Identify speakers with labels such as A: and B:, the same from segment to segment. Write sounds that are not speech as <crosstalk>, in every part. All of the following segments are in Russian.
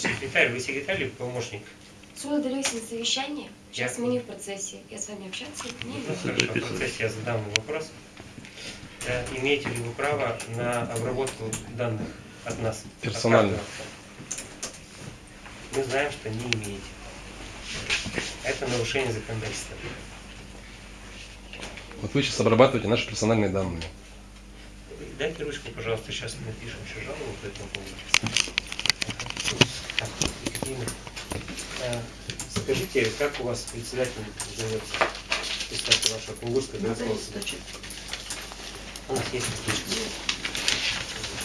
A: товарищ секретарь, вы секретарь или помощник?
B: Суд удалился на совещание. Сейчас
A: Я-
B: мы не в процессе. Я с вами общаться не
A: Ну, хорошо, в процессе я задам вопрос. Э, Имеете ли вы право на обработку данных от нас? от
C: Персонально.
A: каждого? Мы знаем, что не имеете. Это нарушение законодательства.
C: Вот вы сейчас обрабатываете наши персональные данные.
A: Дайте ручку, пожалуйста, сейчас мы напишем еще жалобу по этому поводу. Екатерина, Скажите, как у вас председатель зовется? Представьте вашего Кунгурского городского суда. У нас есть табличка.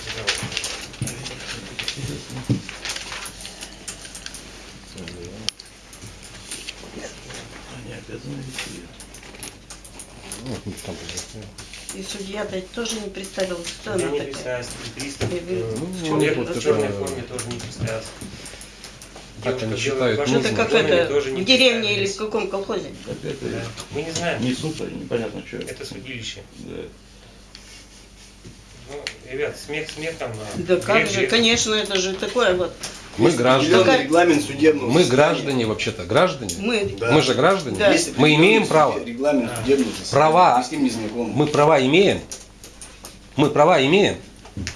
A: Пожалуйста.
C: Ну, там, да.
D: И тоже не представился, кто
A: Я
D: она
A: не
D: такая.
A: представился, и пристав,
D: И
A: э,
C: Ну,
A: в
C: это-
A: черной форме тоже не представился. Девушка
C: они считают
D: Ну,
C: нужным.
D: это как это, в деревне или в каком колхозе?
E: Это
A: Да. Мы не знаем,
E: не суд, непонятно что.
A: это судилище.
E: Да.
A: Ну, ребят, смех смехом. а
D: Да как же, конечно, это же такое вот.
C: Мы граждане.
F: определенный регламент судебного
C: Мы граждане вообще-то, граждане.
D: Мы,
F: Да.
C: Мы же граждане.
D: Да.
C: Мы имеем право.
F: Регламент
A: Да.
F: судебного.
C: Права.
F: Вы с ним не знакомы.
C: Мы права имеем. Мы права имеем.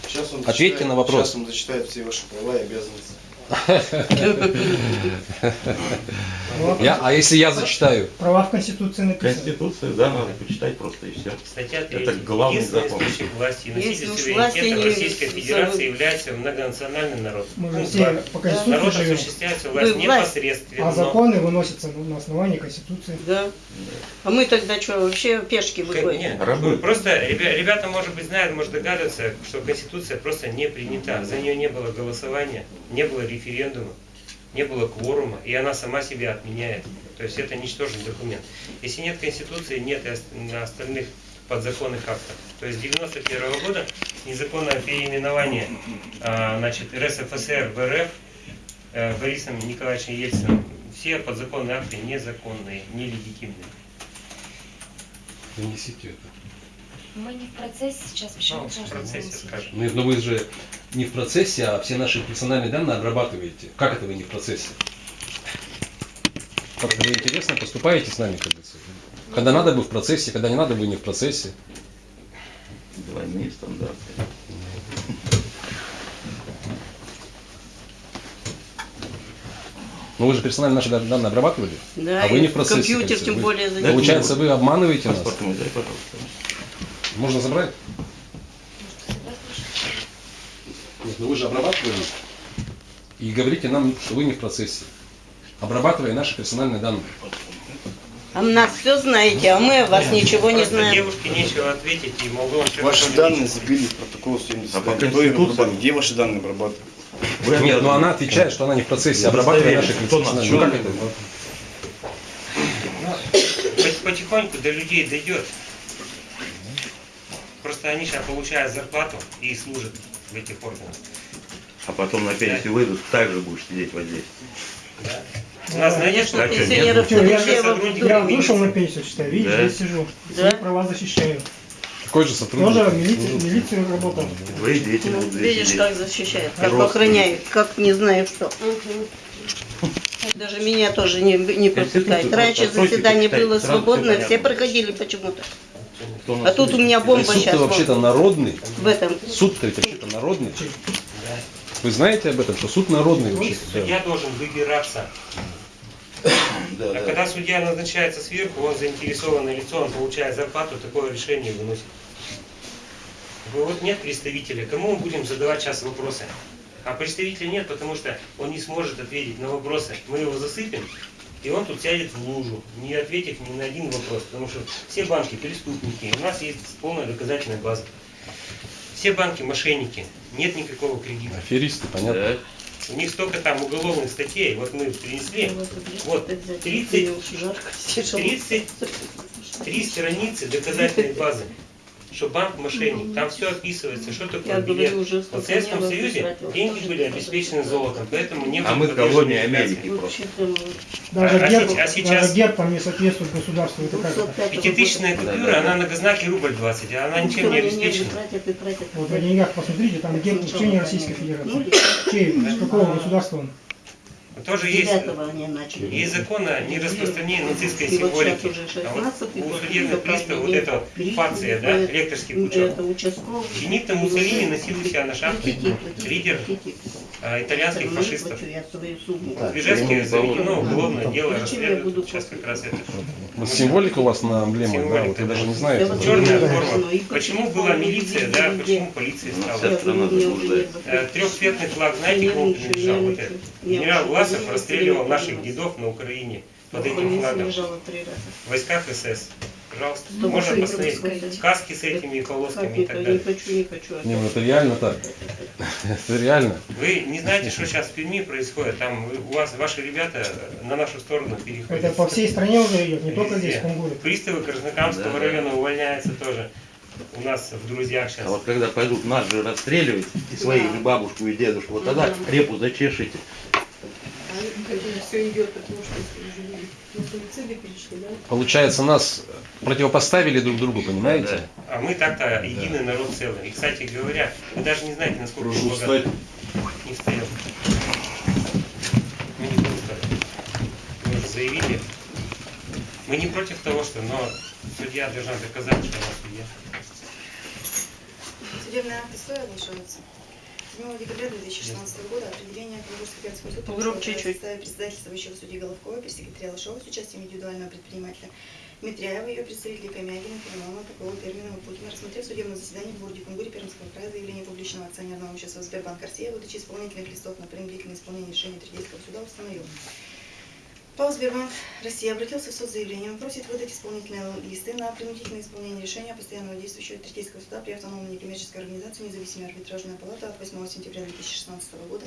F: Сейчас он
C: Ответьте
F: зачитает-
C: на вопрос.
F: Сейчас он зачитает все ваши права и обязанности.
C: Я, а если я зачитаю?
G: Права в Конституции написаны.
E: Конституция, да, надо почитать просто и все.
A: Статья 3.
E: Это главный закон.
A: власти и носитель суверенитета
D: не
A: Российской Федерации является многонациональный народ.
G: Мы же по Конституции
A: Народ
G: живем.
A: осуществляется власть непосредственно.
G: А законы выносятся на основании Конституции.
D: да. А мы тогда что, вообще пешки выходим?
A: нет,
E: Рабы.
A: Просто ребя- ребята, может быть, знают, может догадываться, что Конституция просто не принята. За нее не было голосования, не было референдума, не было кворума, и она сама себя отменяет. То есть это ничтожный документ. Если нет Конституции, нет и остальных подзаконных актов. То есть с 91 года незаконное переименование а, значит, РСФСР в РФ э, Борисом Николаевичем Ельциным, все подзаконные акты незаконные, нелегитимные.
C: Принесите это.
B: Мы не в процессе сейчас. Почему
A: Ну, в процессе скажем.
C: Ну, Но вы же не в процессе, а все наши персональные данные обрабатываете. Как это вы не в процессе? Как-то вы интересно поступаете с нами, как говорится. Когда надо, вы в процессе, когда не надо, вы не в процессе.
E: Двойные стандарты.
C: Но вы же персонально наши дан- данные обрабатывали?
D: Да,
C: а вы не в процессе.
D: компьютер
C: как говорится.
D: тем
C: Вы-
D: более
C: Получается, вы обманываете нас. Можно забрать?
B: Может, согласны?
C: Нет, но вы же обрабатывали. И говорите нам, что вы не в процессе. Обрабатывая наши персональные данные.
D: А нас все знаете, а мы о вас ничего не знаем.
A: Девушке нечего ответить, и могу
F: Ваши данные забили в протокол 70.
E: А по Конституции?
F: Где ваши данные обрабатывают?
E: Вы
C: Нет, но
E: обязаны-
C: она отвечает, что она не в процессе,
E: Я
C: обрабатывая наши
E: удостоверюсь, кто нас
C: персональные. Ну
A: Потихоньку до людей дойдет. Просто они сейчас получают зарплату и служат в этих органах.
E: А потом на пенсию выйдут, так же будешь сидеть вот здесь.
A: Да? У нас,
D: Конечно,
A: что?
E: Так что
D: пенсионеров
G: Чё, я- Я вышел на пенсию, считай, видишь,
E: Да.
G: здесь сижу.
D: Да.
G: Свои права защищаю.
C: Такой же сотрудник.
G: Тоже в милиции работал.
E: Твои дети
D: Ну, видишь, как защищает, как
E: Родственники.
D: охраняет, как не знаю что. Даже меня тоже не, не пропускает.
E: Конституцию
D: Раньше заседание было
E: всё
D: все проходили почему-то.
E: Кто
D: А тут у меня бомба
C: суд-то
D: сейчас
C: вообще-то народный.
D: в этом.
C: Суд-то ведь вообще-то народный. Вы знаете об этом, что суд народный вообще-то? да.
A: Судья должен выбираться.
E: Да,
A: А
E: да.
A: когда судья назначается сверху, он заинтересованное лицо, он получает зарплату, такое решение выносит. Вы- Вот нет представителя, кому мы будем задавать сейчас вопросы? А представителя нет, потому что он не сможет ответить на вопросы. Мы его засыпем, и он тут сядет в лужу, не ответив ни на один вопрос. Потому что все банки преступники, у нас есть полная доказательная база. Все банки мошенники, нет никакого кредита.
C: Аферисты, понятно.
E: Да.
A: У них столько там уголовных статей, вот мы принесли, вот, 30,
D: Жарко,
A: 33 страницы доказательной базы. Что банк мошенник. Там все описывается, что такое
D: Я
A: билет.
D: уже
A: В
D: столько
A: Советском Союзе деньги были обеспечены золотом, поэтому не
E: А
A: было
E: мы
A: подвержены
E: колония. Америки просто.
G: Даже
A: А- а
G: герб,
A: а сейчас-
G: даже герб там не соответствует государству. Это как это?
D: 205
A: Пятитысячная купюра, она на знаке рубль 20, а она ничем не обеспечена.
G: Вот на деньгах посмотрите, там герб не
D: там
G: Российской Федерации.
D: нули,
G: Чей? С какого государства он?
A: Тоже есть,
D: они начали.
A: есть закон о нераспространении нацистской
D: И
A: символики.
D: уже
A: А вот
D: 16-й
A: у судебных приставов вот эта
D: день
A: фация, да, лекторский
D: Это
A: пучок. Бенито Муссолини носил у себя на шапке лидер а, итальянских
D: Остальное
A: фашистов.
D: я сумму.
E: Так,
A: Бежецкий
E: ему
A: заведено уголовное дело,
D: я
A: расследуют сейчас как раз это.
C: Вот символика у вас на эмблемах, да, вот вы даже не.
D: Всё
A: Черная форма. Почему была милиция, да, почему полиция
E: Ну,
A: стала?
E: заблуждается.
A: Э, Трехцветный флаг, знаете, кому принадлежал? Вот этот. Генерал Власов расстреливал наших дедов на Украине под этим флагом. В войсках СС. Пожалуйста,
D: Что
A: можно посмотреть. Сказки с этими полосками и так
D: это? Не
A: далее.
D: хочу, не хочу.
C: Не, ну это реально так. <laughs> Это реально.
A: Вы не знаете, что сейчас в Перми происходит? Там у вас ваши ребята на нашу сторону переходят.
G: Это по всей стране уже идет, не только здесь, в Кунгуре.
A: Приставы Краснокамского
E: Да, да.
A: района увольняются тоже. У нас в друзьях сейчас.
E: А вот когда пойдут нас же расстреливать, и своих же бабушку и дедушку, вот тогда репу зачешите.
H: Все идет, потому что да?
C: Получается, нас противопоставили друг другу, понимаете?
A: А мы так-то единый народ целый. И, кстати говоря, вы даже не знаете, насколько
C: Прошу встать.
A: богаты. Не встаем. Мы не будем вставать. Мы уже заявили. Мы не против того, что, но судья должна доказать, что она судья.
H: Судебный акт истории оглашается. 7 декабря 2016 года определение Калужской городской суд
D: Погромче чуть.
H: составе председательствующего судьи Головкова, пресс-секретаря Лошова с участием индивидуального предпринимателя Митряева, ее представителей Камягина, Филимонова, Попова, Перминова, Путина, рассмотрев судебное заседание в городе Кунгуре Пермского края заявление публичного акционерного общества Сбербанк Россия, выдачи исполнительных листов на принудительное исполнение решения Третейского суда установил. ПАО «Сбербанк Россия» обратился в суд с заявлением, просит выдать исполнительные листы на принудительное исполнение решения постоянного действующего Третейского суда при автономной некоммерческой организации «Независимая арбитражная палата» от 8 сентября 2016 года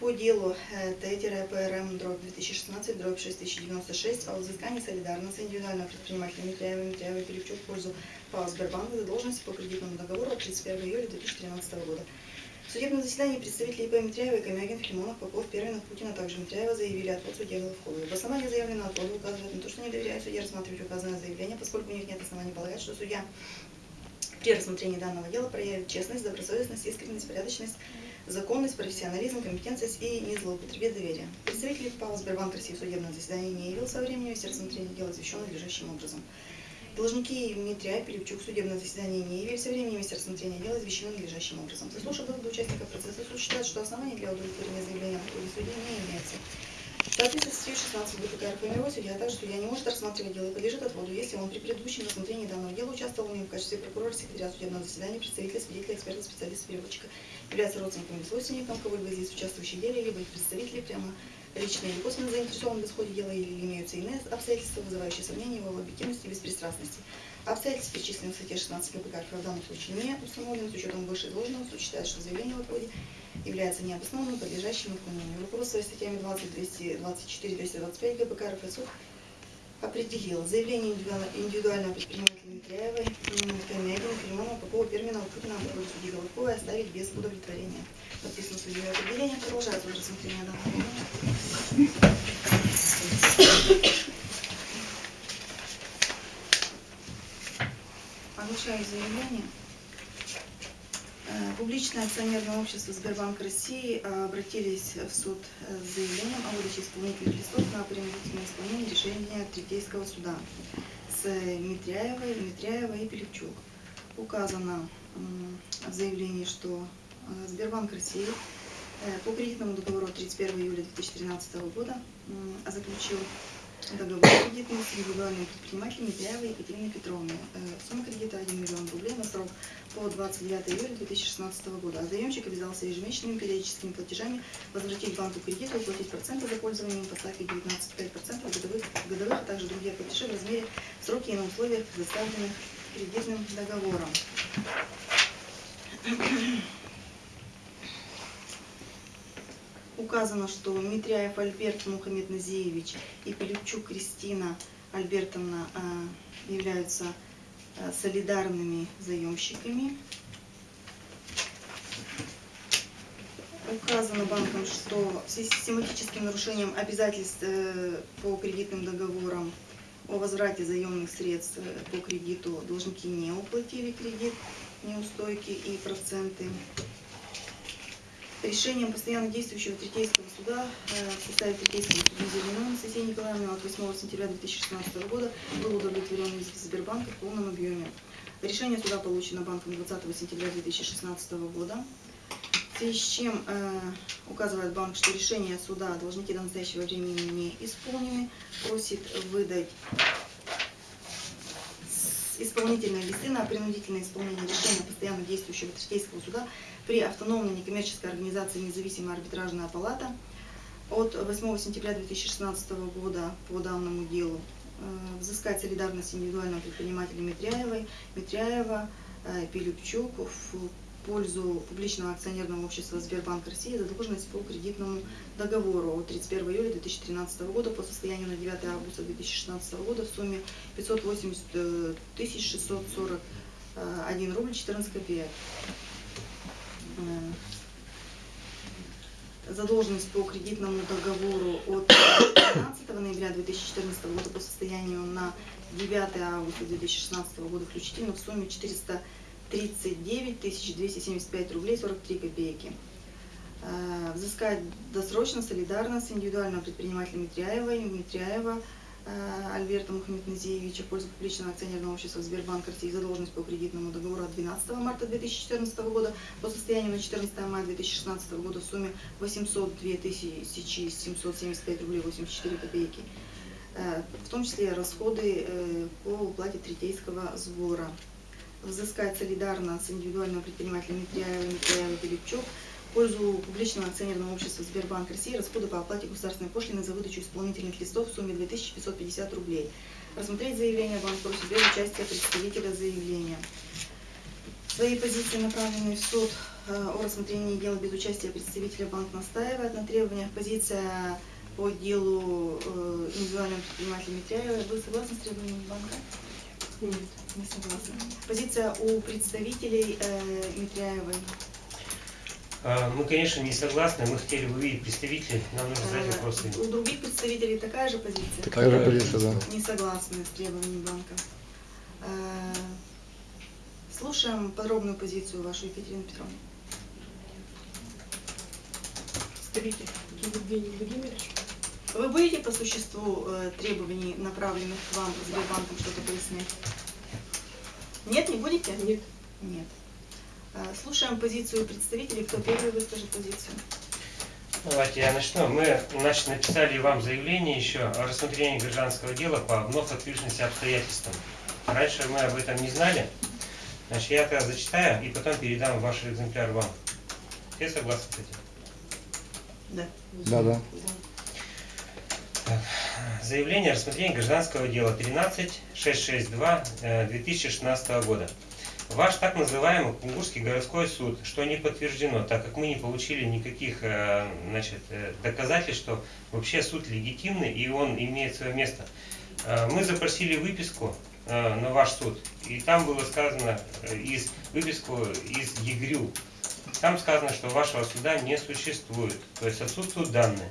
H: по делу э, Т-ПРМ дробь 2016 дробь 6096 о взыскании солидарности индивидуального предпринимателя Митряева Митряева Пилипчук в пользу ПАО «Сбербанк» задолженности по кредитному договору от 31 июля 2013 года. В судебном заседании представители ИП Митряева и Камягин, Филимонов, Попов, Перминов, Путин, а также Митряева заявили отвод судье Головковой. В основании заявленного отвода указывает на то, что не доверяют судье рассматривать указанное заявление, поскольку у них нет оснований полагать, что судья при рассмотрении данного дела проявит честность, добросовестность, искренность, порядочность, законность, профессионализм, компетентность и не злоупотребит доверием. Представитель ПАО «Сбербанк России» в судебном заседании не явился во времени вести рассмотрение дела извещен надлежащим образом. Должники Дмитрия Пилипчук в судебном заседании не явились во времени вести рассмотрение дела извещены надлежащим образом. Заслушав доводы участников процесса, суд считает, что оснований для удовлетворения заявления ходе судьи не имеется. В соответствии с статьей 16 ГПК мировой судья, а также судья не может рассматривать дело и подлежит отводу, если он при предыдущем рассмотрении данного дела участвовал в нем в качестве прокурора, секретаря судебного заседания, представителя, свидетеля, эксперта, специалиста, переводчика, является родственником или свойственником кого-либо из лиц, участвующих деле, либо их представителей прямо лично или косвенно заинтересованы в исходе дела или имеются иные обстоятельства, вызывающие сомнения в его объективности и беспристрастности. Обстоятельства, перечисленные в статье 16 КПК, в данном случае не установлены с учетом вышеизложенного, суд считает, что заявление в отводе является необоснованным, подлежащим отклонению. Руководствуясь статьями 20, 224, 225 ГПК РФ, суд определил заявление индивидуально- индивидуального предпринимателя Митряевой, Камягина, Филимонова, Попова, Перминова, Путина, в ходе судьи Головковой оставить без удовлетворения. Подписано судебное определение, продолжается уже рассмотрение данного дела. Оглашаю заявление. Э, Публичное акционерное общество Сбербанк России э, обратились в суд э, с заявлением о выдаче исполнительных листов на принудительное исполнение решения Третейского суда с Митряевой, Митряевой и Пилипчук. Указано в заявлении, что Сбербанк России по кредитному договору от 31 июля 2013 года м, заключил договор кредитный с индивидуальным предпринимателем Митряевой Екатериной Петровной. Э, Сумма кредита 1 миллион рублей на срок по 29 июля 2016 года. А заемщик обязался ежемесячными периодическими платежами возвратить банку кредит уплатить проценты за пользование по ставке 19,5% годовых, годовых, а также другие платежи в размере сроки и на условиях, предоставленных кредитным договором. Указано, что Митряев Альберт Мухаммед Назиевич и Пилипчук Кристина Альбертовна э, являются э, солидарными заемщиками. Указано банком, что в связи с систематическим нарушением обязательств э, по кредитным договорам о возврате заемных средств э, по кредиту должники не уплатили кредит, неустойки и проценты. Решением постоянно действующего Третейского суда э, в составе Третейского суда Зеленого Анастасии Николаевны от 8 сентября 2016 года был удовлетворен иск Сбербанка в полном объеме. Решение суда получено банком 20 сентября 2016 года. В связи с чем э, указывает банк, что решение суда должники до настоящего времени не исполнены, просит выдать исполнительные листы на принудительное исполнение решения постоянно действующего Третейского суда при автономной некоммерческой организации «Независимая арбитражная палата» от 8 сентября 2016 года по данному делу э, взыскать солидарность индивидуального предпринимателя Митряевой, Митряева, э, Пилипчук в пользу публичного акционерного общества Сбербанк России задолженность по кредитному договору от 31 июля 2013 года по состоянию на 9 августа 2016 года в сумме 580 э, тысяч 641 рубль 14 копеек. Э, задолженность по кредитному договору от 15 ноября 2014 года по состоянию на 9 августа 2016 года включительно в сумме 439 275 рублей 43 копейки. Э, Взыскать досрочно, солидарно с индивидуального предпринимателя Митряева, Митряева э, Альберта Мухаммедназиевича в пользу публичного акционерного общества Сбербанк России задолженность по кредитному договору от 12 марта 2014 года по состоянию на 14 мая 2016 года в сумме 802 775 рублей 84 копейки, Э, в том числе расходы э, по уплате третейского сбора. Взыскать солидарно с индивидуального предпринимателя Митряева, Митряева, Пилипчук в пользу публичного акционерного общества Сбербанк России расходы по оплате государственной пошлины за выдачу исполнительных листов в сумме 2550 рублей. Рассмотреть заявление банк просит без участия представителя заявления. Свои позиции, направленные в суд э, о рассмотрении дела без участия представителя банк настаивает на требованиях. Позиция по делу э, индивидуального предпринимателя Митряева. Вы согласны с требованиями банка? Нет, не согласна. Позиция у представителей э, Митряевой.
A: А, Мы, конечно, не согласны. Мы хотели бы увидеть представителей. Нам нужно задать
H: Э,
A: вопросы.
H: У других представителей такая же позиция?
I: Такая же позиция, да.
H: Не согласны с требованиями банка. Э, Слушаем подробную позицию вашу, Екатерина Петровна.
J: Представитель Евгений Владимирович.
H: Вы будете по существу э, требований, направленных к вам Сбербанком, что-то пояснять? Нет, не будете?
J: Нет.
H: Нет. Э, Слушаем позицию представителей. Кто первый выскажет позицию?
A: Давайте я начну. Мы значит, написали вам заявление еще о рассмотрении гражданского дела по вновь открывшимся обстоятельствам. Раньше мы об этом не знали. Значит, я это зачитаю и потом передам ваш экземпляр вам. Все согласны с этим?
H: Да.
I: Да, да.
A: Заявление о рассмотрении гражданского дела 13662 э, 2016 года. Ваш так называемый Кунгурский городской суд, что не подтверждено, так как мы не получили никаких э, значит, э, доказательств, что вообще суд легитимный и он имеет свое место. Э, Мы запросили выписку на ваш суд, и там было сказано из выписку из ЕГРЮ. Там сказано, что вашего суда не существует, то есть отсутствуют данные.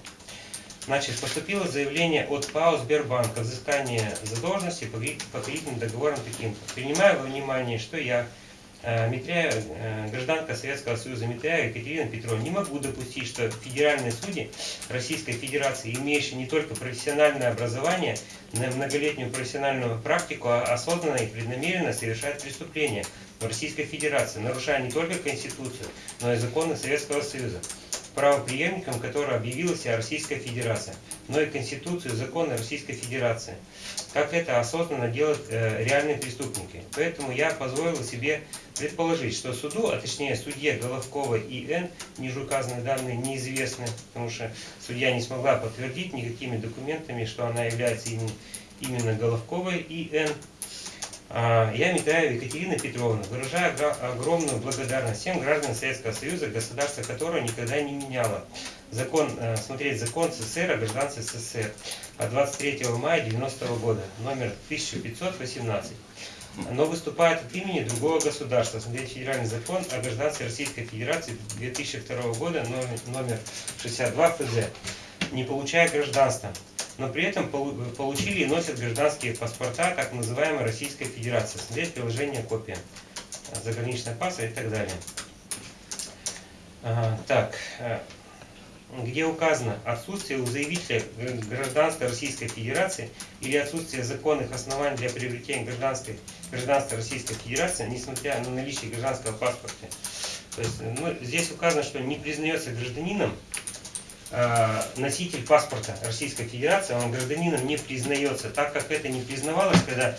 A: Значит, поступило заявление от ПАО Сбербанка о взыскании задолженности по кредит- по кредитным договорам таким-то. Принимаю во внимание, что я, э, Митряева, э, гражданка Советского Союза Митряева Екатерина Петровна, не могу допустить, что федеральные судьи Российской Федерации, имеющие не только профессиональное образование, но и многолетнюю профессиональную практику, а осознанно и преднамеренно совершают преступления в Российской Федерации, нарушая не только Конституцию, но и законы Советского Союза правоприемником которого объявила себя Российская Федерация, но и Конституцию законы Российской Федерации. Как это осознанно делают э, реальные преступники. Поэтому я позволил себе предположить, что суду, а точнее судье Головковой и Н, ниже указанные данные неизвестны, потому что судья не смогла подтвердить никакими документами, что она является именно, именно Головковой и Н. А, Я, Митаева Екатерина Петровна, выражаю огромную благодарность всем гражданам Советского Союза, государство которое никогда не меняло закон, э, смотреть закон СССР о гражданстве СССР от 23 мая 90 года, номер 1518. но выступает от имени другого государства. Смотрите, Федеральный закон о гражданстве Российской Федерации 2002 года, номер 62 ФЗ, не получая гражданства, но при этом полу- получили и носят гражданские паспорта так называемой Российской Федерации. Смотреть приложение копия заграничного паса и так далее. Ага, так, э, где указано отсутствие у заявителя гражданства Российской Федерации или отсутствие законных оснований для приобретения гражданской, гражданства Российской Федерации, несмотря на наличие гражданского паспорта. То есть, ну, здесь указано, что не признается гражданином э, носитель паспорта Российской Федерации, он гражданином не признается, так как это не признавалось, когда э,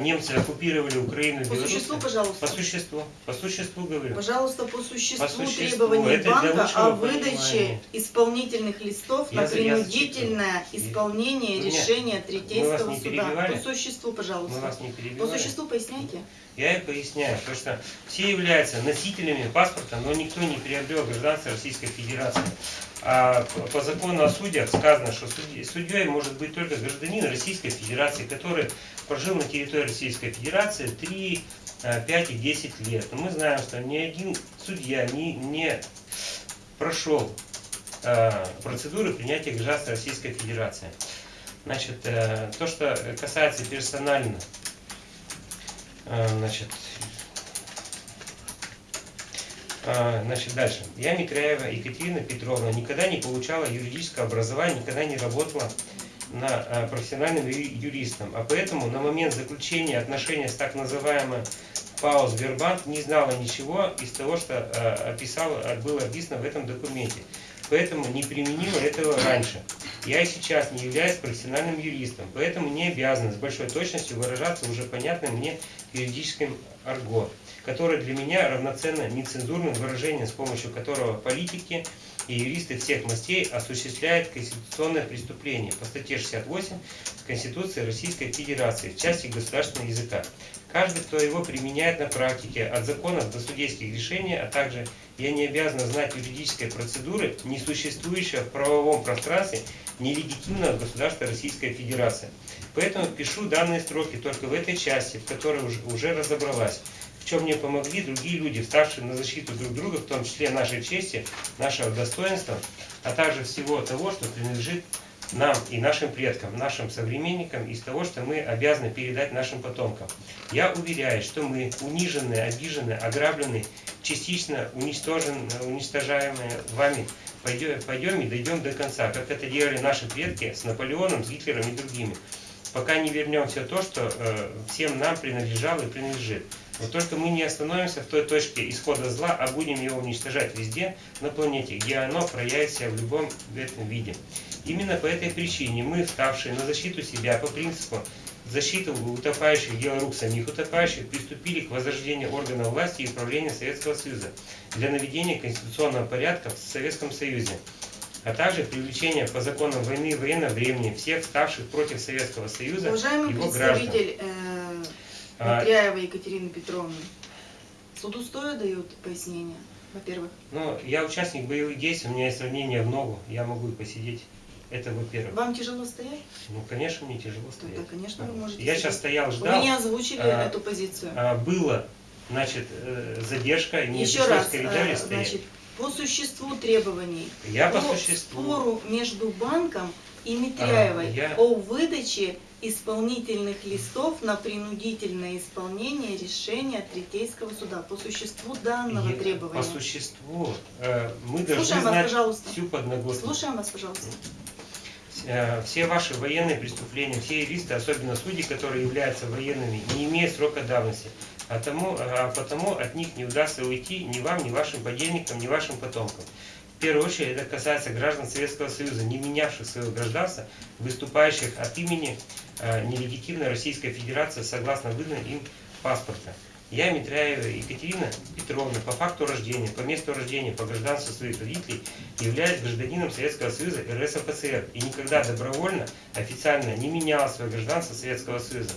A: немцы оккупировали Украину и
H: По
A: Беларусь.
H: существу, пожалуйста.
A: По существу, по существу говорю.
H: Пожалуйста, по существу,
A: По существу.
H: требований
A: Это
H: банка о выдаче
A: понимания.
H: исполнительных листов
A: Я
H: на
A: я
H: принудительное исполнение
A: Нет.
H: решения
A: Мы
H: Третейского суда. По существу,
A: Мы
H: пожалуйста.
A: вас не
H: По
A: перебивали.
H: существу поясняйте.
A: Я и поясняю, то что все являются носителями паспорта, но никто не приобрел гражданство Российской Федерации. А по- по закону о судьях сказано, что судьей может быть только гражданин Российской Федерации, который прожил на территории Российской Федерации 3, 5 и 10 лет. Но мы знаем, что ни один судья не, не прошел э, процедуры принятия гражданства Российской Федерации. Значит, э, то, что касается персонально а, Значит, а, значит, дальше. Я Митряева Екатерина Петровна никогда не получала юридическое образование, никогда не работала на а, профессиональным юристом. А поэтому на момент заключения отношения с так называемым ПАО Сбербанк не знала ничего из того, что а, описал, а, было описано в этом документе. Поэтому не применила этого раньше. Я сейчас не являюсь профессиональным юристом, поэтому не обязан с большой точностью выражаться уже понятным мне юридическим арго, которое для меня равноценно нецензурным выражением, с помощью которого политики и юристы всех мастей осуществляют конституционное преступление по статье 68 Конституции Российской Федерации в части государственного языка. Каждый, кто его применяет на практике, от законов до судейских решений, а также я не обязан знать юридической процедуры, не существующей в правовом пространстве нелегитимного государства Российская Федерация. Поэтому пишу данные строки только в этой части, в которой уже разобралась. Чем мне помогли другие люди, вставшие на защиту друг друга, в том числе нашей чести, нашего достоинства, а также всего того, что принадлежит нам и нашим предкам, нашим современникам, из того, что мы обязаны передать нашим потомкам. Я уверяю, что мы, униженные, обиженные, ограбленные, частично уничтожен, уничтожаемые вами, пойдем, пойдем и дойдем до конца, как это делали наши предки с Наполеоном, с Гитлером и другими. Пока не вернем все то, что э, всем нам принадлежало и принадлежит. Но только мы не остановимся в той точке исхода зла, а будем его уничтожать везде на планете, где оно проявит себя в любом этом виде. Именно по этой причине мы, вставшие на защиту себя по принципу защиты утопающих дело рук самих утопающих, приступили к возрождению органов власти и управления Советского Союза для наведения конституционного порядка в Советском Союзе а также привлечение по законам войны и военного времени всех ставших против Советского Союза
H: Уважаемый
A: его граждан.
H: представитель Петряева Екатерины Петровны, суду стоя дают пояснения, во-первых.
A: Ну, я участник боевых действий, у меня есть ранение в ногу, я могу и посидеть. Это во-первых.
H: Вам тяжело стоять?
A: Ну, конечно, мне тяжело стоять.
H: конечно, вы можете
A: Я
H: сидеть.
A: сейчас стоял,
H: Вы
A: ждал.
H: не озвучили
A: А,
H: эту позицию.
A: А, было, значит, э, задержка, и мне
H: Еще раз,
A: в коридоре
H: э,
A: стоять.
H: значит, по существу требований,
A: Я по
H: по
A: существу.
H: спору между банком и Митряевой
A: А, я-
H: о выдаче исполнительных листов на принудительное исполнение решения Третейского суда. По существу данного
A: Я-
H: требования.
A: По существу э, мы должны
H: вас,
A: знать
H: пожалуйста.
A: всю подноготную.
H: Слушаем вас, пожалуйста.
A: Э, все ваши военные преступления, все юристы, особенно судьи, которые являются военными, не имеют срока давности. А, тому, а потому от них не удастся уйти ни вам, ни вашим подельникам, ни вашим потомкам. В первую очередь это касается граждан Советского Союза, не менявших своего гражданства, выступающих от имени э, нелегитимной Российской Федерации согласно выданным им паспорта. Я, Митряева Екатерина Петровна, по факту рождения, по месту рождения, по гражданству своих родителей, являюсь гражданином Советского Союза РСФСР и никогда добровольно, официально не меняла свое гражданство Советского Союза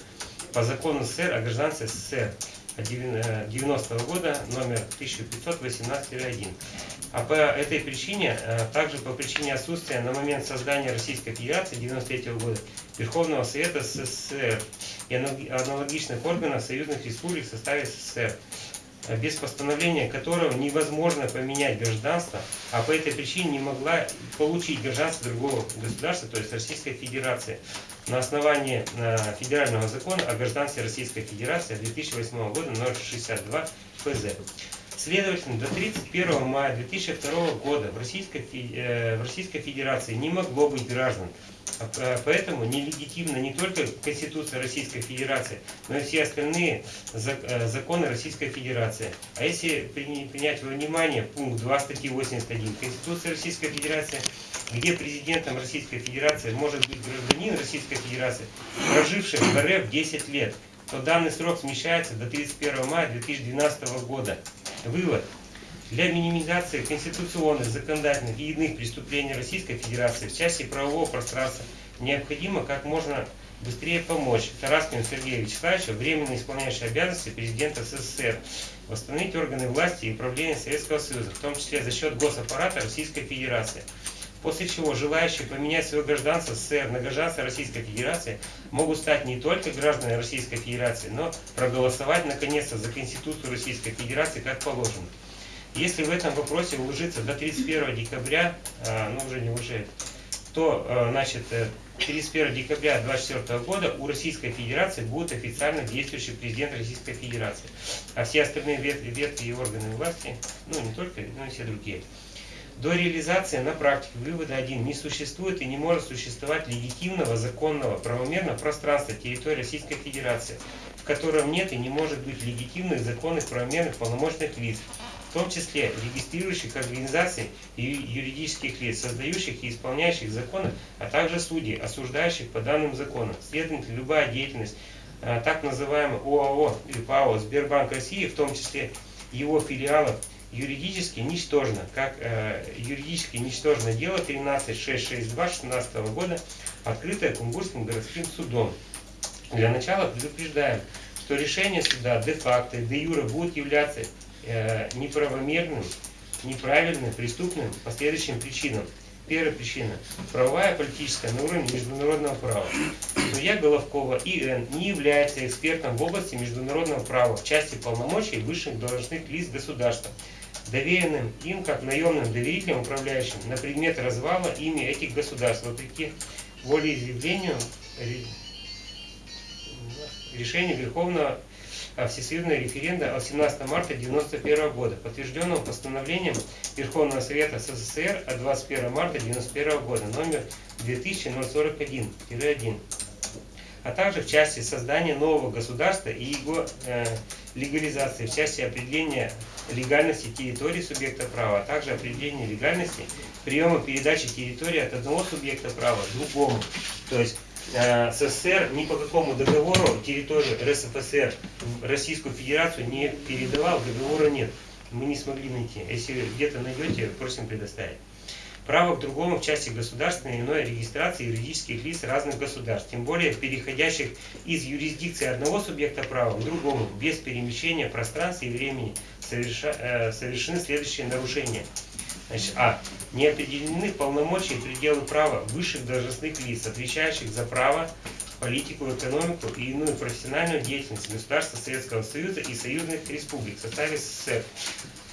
A: по закону СССР о гражданстве СССР. От 90 года, номер 1518-1. А по этой причине, э, также по причине отсутствия на момент создания Российской Федерации 93 года Верховного Совета СССР и аналог- аналогичных органов союзных республик в составе СССР, э, без постановления которого невозможно поменять гражданство, а по этой причине не могла получить гражданство другого государства, то есть Российской Федерации, на основании э, федерального закона о гражданстве Российской Федерации 2008 года номер 62 ФЗ. Следовательно, до 31 мая 2002 года э, в Российской Федерации не могло быть граждан. А, э, Поэтому нелегитимна не только Конституция Российской Федерации, но и все остальные э, законы Российской Федерации. А если при- принять во внимание пункт 2 статьи 81 Конституции Российской Федерации, где президентом Российской Федерации может быть гражданин Российской Федерации, проживший в РФ 10 лет, то данный срок смещается до 31 мая 2012 года. Вывод. Для минимизации конституционных, законодательных и иных преступлений Российской Федерации в части правового пространства необходимо как можно быстрее помочь Тараскину Сергею Вячеславовичу, временно исполняющему обязанности президента СССР, восстановить органы власти и управления Советского Союза, в том числе за счет госаппарата Российской Федерации. После чего желающие поменять свое гражданство СССР на гражданство Российской Федерации могут стать не только гражданами Российской Федерации, но проголосовать наконец-то за Конституцию Российской Федерации как положено. Если в этом вопросе уложиться до 31 декабря, а, ну уже не уже, то а, значит, э, 31 декабря 2024 года у Российской Федерации будет официально действующий президент Российской Федерации. А все остальные ветви, ветви и органы власти, ну не только, но и все другие. До реализации на практике вывода 1 не существует и не может существовать легитимного, законного, правомерного пространства территории Российской Федерации, в котором нет и не может быть легитимных, законных, правомерных, полномочных лиц, в том числе регистрирующих организаций и юридических лиц, создающих и исполняющих законы, а также судей, осуждающих по данным законам. Следовательно, любая деятельность а, так называемого ОАО или ПАО Сбербанк России, в том числе его филиалов, юридически ничтожно, как э, юридически ничтожно дело 13662 16 года, открытое Кунгурским городским судом. Для начала предупреждаем, что решение суда де-факто де-юре будет являться э, неправомерным, неправильным, преступным по следующим причинам. Первая причина – правовая, политическая на уровне международного права. Судья Головкова И.Н. не является экспертом в области международного права в части полномочий высших должностных лиц государства, доверенным им как наемным доверителем управляющим на предмет развала ими этих государств, вопреки волеизъявлению ре- решению Верховного Всесоюзного референда от 17 марта 1991 года, подтвержденного постановлением Верховного Совета СССР от 21 марта 1991 года, номер 2041-1, а также в части создания нового государства и его э, легализации, в части определения легальности территории субъекта права, а также определения легальности приема передачи территории от одного субъекта права к другому. То есть э, СССР ни по какому договору территорию РСФСР в Российскую Федерацию не передавал, договора нет. Мы не смогли найти. Если где-то найдете, просим предоставить. Право к другому в части государственной иной регистрации юридических лиц разных государств, тем более переходящих из юрисдикции одного субъекта права к другому, без перемещения пространства и времени, соверша- э, совершены следующие нарушения. Значит, а. Не определены полномочия и пределы права высших должностных лиц, отвечающих за право, политику, экономику и иную профессиональную деятельность государства Советского Союза и союзных республик в составе СССР,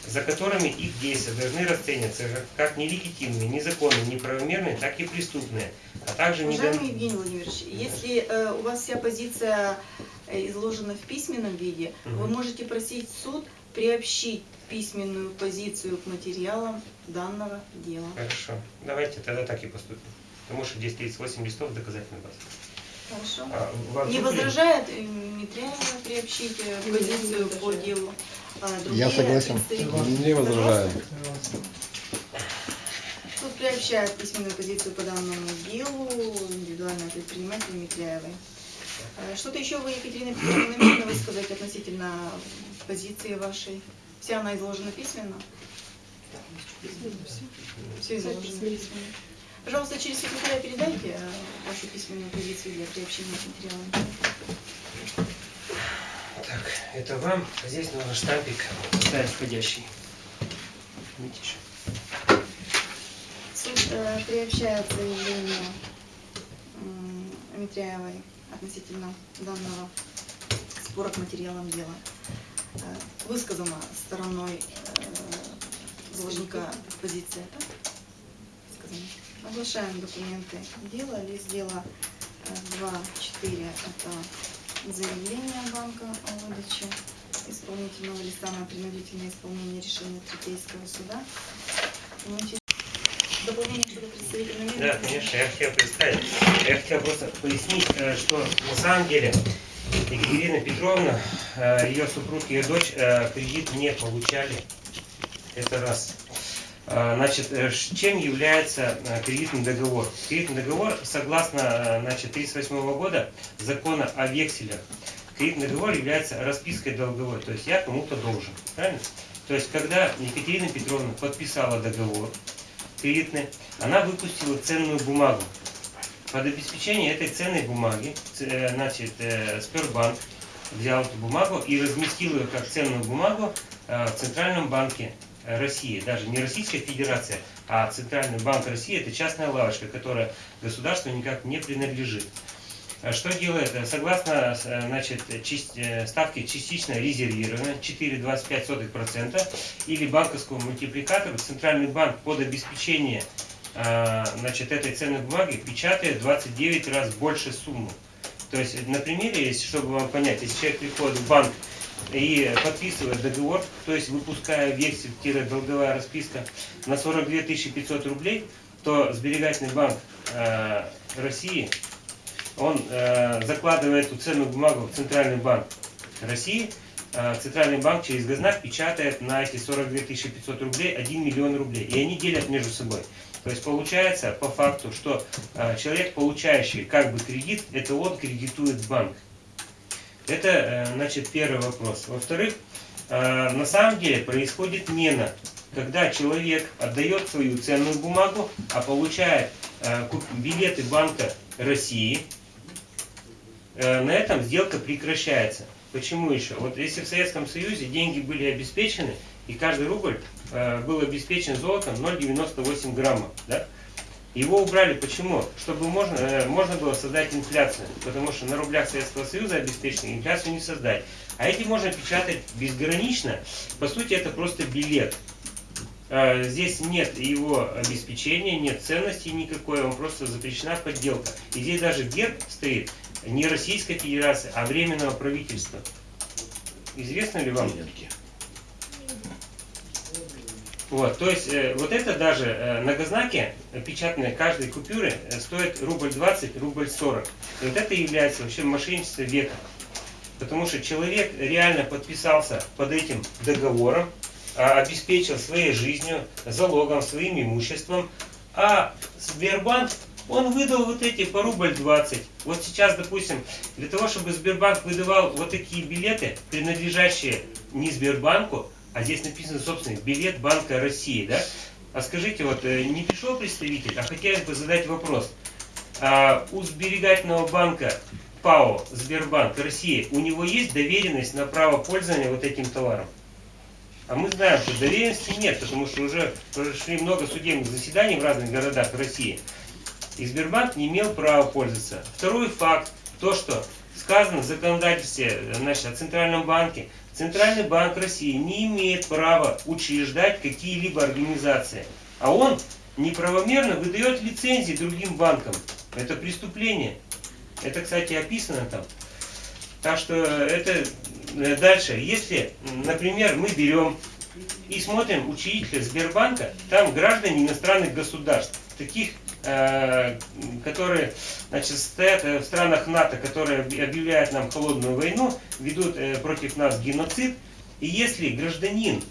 A: за которыми их действия должны расцениваться как нелегитимные, незаконные, неправомерные, так и преступные, а также
H: Уважаемый Евгений Владимирович, если э, у вас вся позиция э, изложена в письменном виде, вы
A: Мгм.
H: можете просить суд приобщить письменную позицию к материалам данного дела.
A: Хорошо. Давайте тогда так и поступим. Потому что здесь 38 листов доказательной базы.
H: Хорошо?
A: А, вам
H: Не
A: тут
H: возражает э, Митряева приобщить э, позицию по делу? А
I: Я согласен.
C: Не.
H: Согласны? Суд приобщает письменную позицию по данному делу индивидуального предпринимателя Митряевой. Э, Что-то еще вы, Екатерина Петровна, намерены высказать относительно позиции вашей? Вся она изложена письменно? Все изложено письменно. Пожалуйста, через секретаря передайте э, вашу письменную позицию для приобщения к материалам.
A: Так, это вам. Здесь нужно штампик ставить входящий. Митиш.
H: Суд э, приобщает заявление Митряевой относительно данного спора к материалам дела. Э, Высказана стороной э, должника позиция, так? Сказано. Оглашаем документы дела, лист дела 2.4 это заявление банка о выдаче исполнительного листа на принудительное исполнение решения Третейского суда. Дополнение, чтобы представитель намерен.
A: Да, конечно, я хотел представить. Я хотел просто пояснить, э, что на самом деле Екатерина Петровна, э, ее супруг ее дочь э, кредит не получали. Это раз. Значит, э, ш- чем является кредитный договор? Кредитный договор, согласно значит, 1938 года закона о векселях, кредитный договор является распиской долговой, то есть я кому-то должен. Правильно? То есть, когда Екатерина Петровна подписала договор кредитный, она выпустила ценную бумагу. Под обеспечение этой ценной бумаги, э, значит, э, Сбербанк взял эту бумагу и разместил ее как ценную бумагу э, в Центральном банке России. Даже не Российская Федерация, а Центральный банк России это частная лавочка, которая государству никак не принадлежит. А Что делает? Согласно значит, ставке частично резервировано 4,25% или банковскому мультипликатору Центральный банк под обеспечение значит, этой ценной бумаги печатает 29 раз больше сумму. То есть на примере, если, чтобы вам понять, если человек приходит в банк и подписывает договор, то есть выпуская вексель-долговая расписка на 42 500 рублей, то сберегательный банк э, России, он э, закладывает эту ценную бумагу в Центральный банк России, э, Центральный банк через Гознак печатает на эти 42 500 рублей 1 миллион рублей. И они делят между собой. То есть получается по факту, что э, человек, получающий как бы кредит, это он кредитует банк. Это, э, значит, первый вопрос. Во-вторых, э, на самом деле происходит мена, когда человек отдает свою ценную бумагу, а получает э, билеты Банка России, э, на этом сделка прекращается. Почему еще? Вот если в Советском Союзе деньги были обеспечены, и каждый рубль э, был обеспечен золотом 0,98 грамма, да? Его убрали почему? Чтобы можно, э, можно было создать инфляцию, потому что на рублях Советского Союза обеспечено инфляцию не создать. А эти можно печатать безгранично. По сути, это просто билет. Э, Здесь нет его обеспечения, нет ценности никакой, он просто запрещена подделка. И здесь даже герб стоит не Российской Федерации, а Временного правительства. Известно ли вам? Вот, то есть э, вот это даже э, многознаки э, печатные каждой купюры э, стоит рубль 20, рубль 40. И вот это является вообще мошенничество века. Потому что человек реально подписался под этим договором, а, обеспечил своей жизнью, залогом, своим имуществом, а Сбербанк, он выдал вот эти по рубль 20. Вот сейчас, допустим, для того, чтобы Сбербанк выдавал вот такие билеты, принадлежащие не Сбербанку, а здесь написано, собственно, билет Банка России, да? А скажите, вот э, не пришел представитель, а хотелось бы задать вопрос. А у сберегательного банка ПАО Сбербанк России, у него есть доверенность на право пользования вот этим товаром? А мы знаем, что доверенности нет, потому что уже прошли много судебных заседаний в разных городах России. И Сбербанк не имел права пользоваться. Второй факт, то, что сказано в законодательстве значит, о Центральном банке, Центральный банк России не имеет права учреждать какие-либо организации. А он неправомерно выдает лицензии другим банкам. Это преступление. Это, кстати, описано там. Так что это э, дальше. Если, например, мы берем и смотрим учредителя Сбербанка, там граждане иностранных государств, таких, которые значит, стоят э, в странах НАТО, которые об- объявляют нам холодную войну, ведут э, против нас геноцид. И если гражданин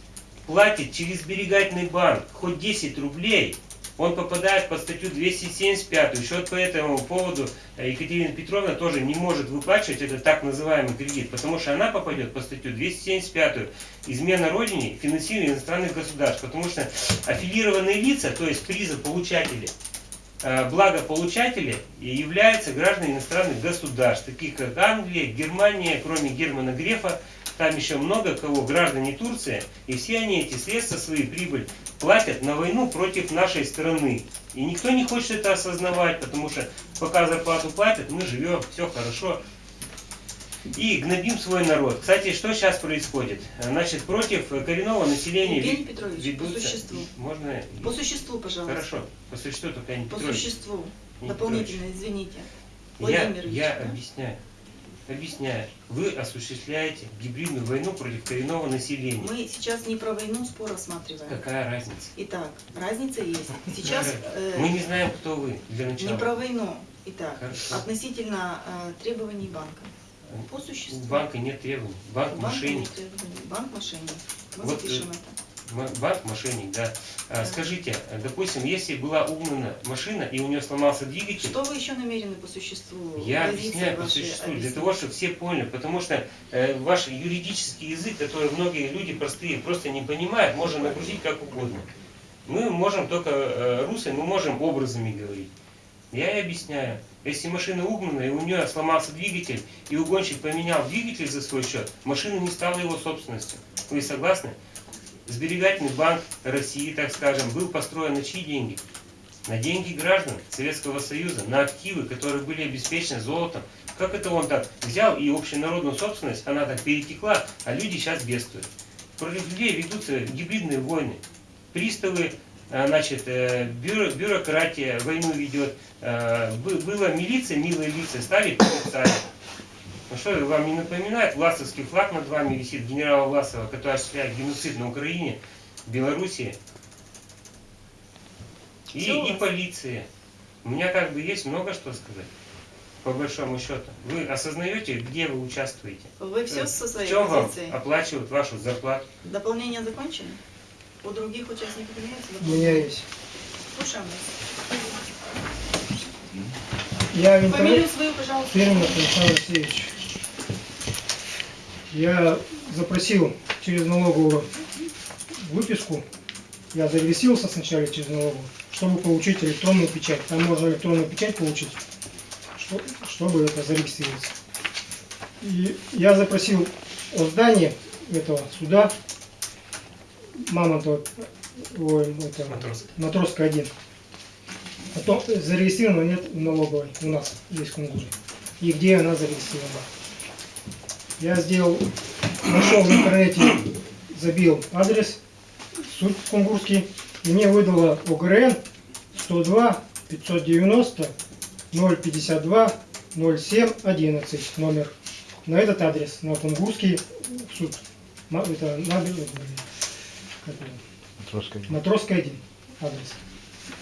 A: платит через сберегательный банк хоть 10 рублей, он попадает под статью 275. Еще по этому поводу э, Екатерина Петровна тоже не может выплачивать этот так называемый кредит, потому что она попадет под статью 275. Измена Родине, финансирование иностранных государств. Потому что аффилированные лица, то есть призополучатели, э, благополучатели и являются гражданами иностранных государств, таких как Англия, Германия, кроме Германа Грефа, там еще много кого, граждане Турции, и все они эти средства, свои прибыль, платят на войну против нашей страны. И никто не хочет это осознавать, потому что пока зарплату платят, мы живем, все хорошо. И гнобим свой народ. Кстати, что сейчас происходит? Значит, против коренного населения
H: Евгений Петрович, по
A: ведутся-
H: существу.
A: Можно?
H: По существу, пожалуйста.
A: Хорошо, по существу только не
H: По
A: Петрович.
H: существу.
A: Не
H: Дополнительно, извините.
A: Я,
H: Владимир Ильич,
A: я
H: да?
A: объясняю. Объясняю. Вы осуществляете гибридную войну против коренного населения.
H: Мы сейчас не про войну спор рассматриваем.
A: Какая разница?
H: Итак, разница есть. Сейчас э,
A: Мы не знаем, кто вы для начала.
H: не про войну. Итак,
A: Хорошо.
H: относительно э, требований банка. По
A: У
H: существу.
A: банка нет требований. Банк
H: У банка
A: мошенник.
H: Банк мошенник. Мы
A: Вот,
H: запишем
A: э,
H: это.
A: М- Банк мошенник, да. А,
H: Да.
A: Скажите, а, допустим, если была угнана машина и у нее сломался двигатель,
H: Что вы еще намерены по существу?
A: Я объясняю по существу, для
H: объяснить?
A: того, чтобы все поняли, потому что э, ваш юридический язык, который многие люди простые просто не понимают, можно нагрузить как угодно. Мы можем только э, русой, мы можем образами говорить. Я и объясняю. Если машина угнана, и у нее сломался двигатель, и угонщик поменял двигатель за свой счет, машина не стала его собственностью. Вы согласны? Сберегательный банк России, так скажем, был построен на чьи деньги? На деньги граждан Советского Союза, на активы, которые были обеспечены золотом. Как это он так взял и общенародную собственность, она так перетекла, а люди сейчас бедствуют. Против людей ведутся гибридные войны. Приставы, значит, э, бюро- бюрократия войну ведет. Э, бы- Была милиция, милые лица, стали полицаи. Ну что, вам не напоминает власовский флаг над вами висит генерала Власова, который осуществляет геноцид на Украине, Белоруссии? И, и
H: вас.
A: полиция. У меня как бы есть много что сказать, по большому счету. Вы осознаете, где вы участвуете?
H: Вы все
A: Э,
H: со своей
A: В чем вам оплачивают вашу зарплату?
H: Дополнение закончено? У других участников имеется
G: У меня
H: дополнение?
G: есть.
H: Слушаем вас.
G: Я в интернете...
H: Фамилию свою, пожалуйста.
G: Перминов Александр Алексеевич. Я запросил через налоговую выписку. Я зарегистрировался сначала через налоговую, чтобы получить электронную печать. Там можно электронную печать получить, что- чтобы это зарегистрироваться. И я запросил о здании этого суда Мамонтова, ой, это,
A: Матросов.
G: Матросская 1. Потом зарегистрировано нет в налоговой у нас здесь в Кунгуре. И где она зарегистрирована. Я сделал, нашел в интернете, забил адрес, суд кунгурский, и мне выдало ОГРН 102 590 052 07 11 номер. На этот адрес, на кунгурский суд. Это как его? Матросская 1 адрес.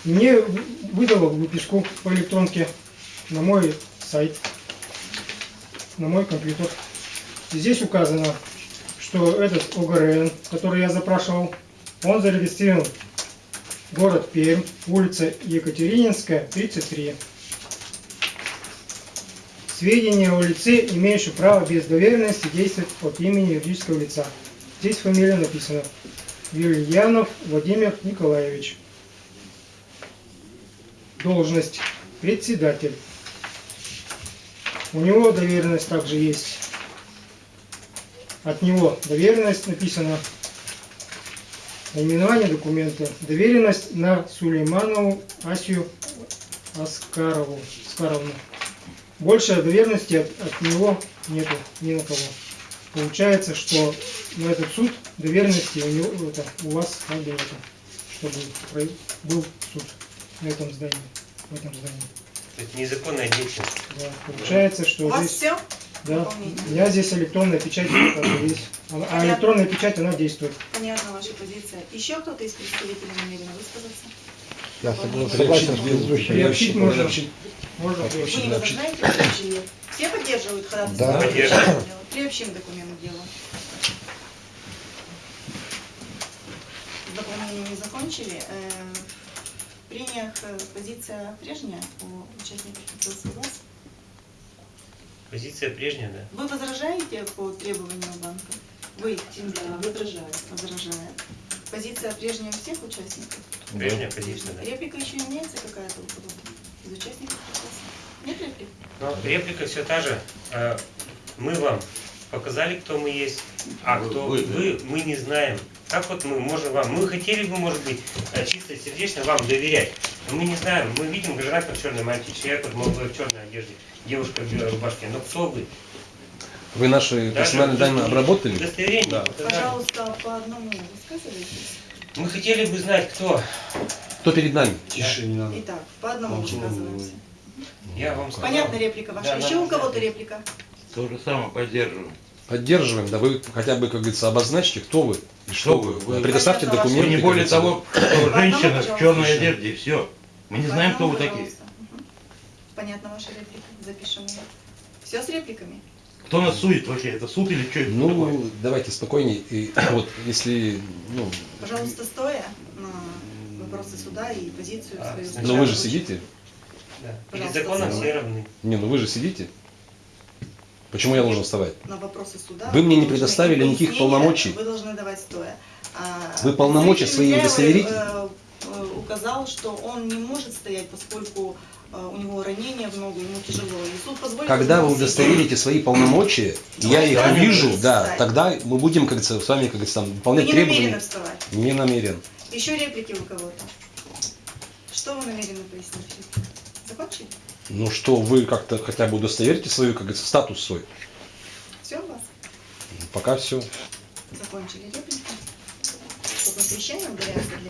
G: Мне выдало выписку по электронке на мой сайт, на мой компьютер. И здесь указано, что этот ОГРН, который я запрашивал, он зарегистрирован город Пермь, улица Екатерининская, 33. Сведения о лице, имеющем право без доверенности действовать от имени юридического лица. Здесь фамилия написана. Юльянов Владимир Николаевич. Должность председатель. У него доверенность также есть. От него доверенность написана. Наименование документа. Доверенность на Сулейманову Асию Аскарову. Аскаровну. Больше доверенности от, от него нету ни на кого. Получается, что на этот суд доверенности у него это, у вас это, чтобы был суд на этом здании, в этом здании.
A: Это незаконная деятельность.
G: Да. Получается, что
H: У вас
G: здесь,
H: все?
G: да, у меня здесь электронная печать есть, а, электронная печать она действует.
H: Понятна ваша позиция. Еще кто-то из представителей намерен высказаться?
I: Я согласен с предыдущим.
G: Приобщить можно.
C: Приобщить.
G: Можно
H: Вы
G: приобщить.
H: не возражаете? Все поддерживают ходатайство?
I: Да.
H: Приобщим документ к делу. С дополнением не закончили. Э, В прениях э, позиция прежняя у участников процесса вас?
A: Позиция прежняя, да.
H: Вы возражаете по требованию банка? Вы, Тимбер,
J: возражаю.
H: возражает. Позиция прежняя у всех участников?
A: Прежняя позиция, да.
H: Реплика еще имеется какая-то у кого-то?
A: Но реплика все та же. Э, Мы вам показали, кто мы есть, а
E: Вы-
A: кто
E: вы,
A: вы,
E: да.
A: мы не знаем. Как вот мы можем вам? Мы хотели бы, может быть, э, чисто сердечно вам доверять. Но мы не знаем. Мы видим гражданка в черной мантии, человек вот молодой в черной одежде, девушка в белой рубашке. Но кто вы?
C: Вы наши
A: Даже
C: персональные данные обработали?
A: Удостоверение
C: Да.
H: Пожалуйста, по одному высказывайтесь.
A: Мы хотели бы знать, кто.
C: Кто перед нами?
F: Тише, не надо.
H: Итак, по одному высказываемся.
A: Я вам сказал.
H: Понятна реплика ваша?
A: Да,
H: Еще у кого-то реплика?
E: То же самое поддерживаем.
C: Поддерживаем, да вы хотя бы, как говорится, обозначьте, кто вы что вы.
E: вы?
C: Предоставьте
H: Понятно,
E: Вы
C: документы.
E: не более того, что женщина в черной одежде, и все. Мы не знаем, кто вы такие.
H: Понятна ваша реплика? Запишем ее. Все с репликами?
E: Кто нас судит вообще? Это суд или что это такое?
C: Ну, давайте спокойнее. И вот если, ну,
H: Пожалуйста, стоя на вопросы суда и позицию
A: А,
H: свою.
A: сначала
C: ну вы же сидите.
A: Да. Перед
H: Пожалуйста,
A: законом
H: за
A: все равны.
C: Не, ну вы же сидите. Почему я должен вставать?
H: На вопросы суда.
C: Вы мне не предоставили никаких полномочий.
H: Вы должны давать стоя. А,
C: Вы полномочия свои удостоверите?
H: Э, э, указал, что он не может стоять, поскольку э, у него ранение в ногу, ему тяжело. И суд позволит
C: Когда вы удостоверите свои полномочия, я их вижу, да,
H: встать.
C: тогда мы будем, как говорится, с вами, как говорится, там,
H: Вы
C: выполнять
H: не
C: требования.
H: намерены вставать.
C: Не намерен.
H: Еще реплики у кого-то. Что вы намерены пояснить? Закончили?
C: Ну что, вы как-то хотя бы удостоверите свою, как говорится, статус свой.
H: Все у вас?
C: Пока все.
H: Закончили реплики. Чтобы удаляется для